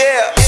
Yeah.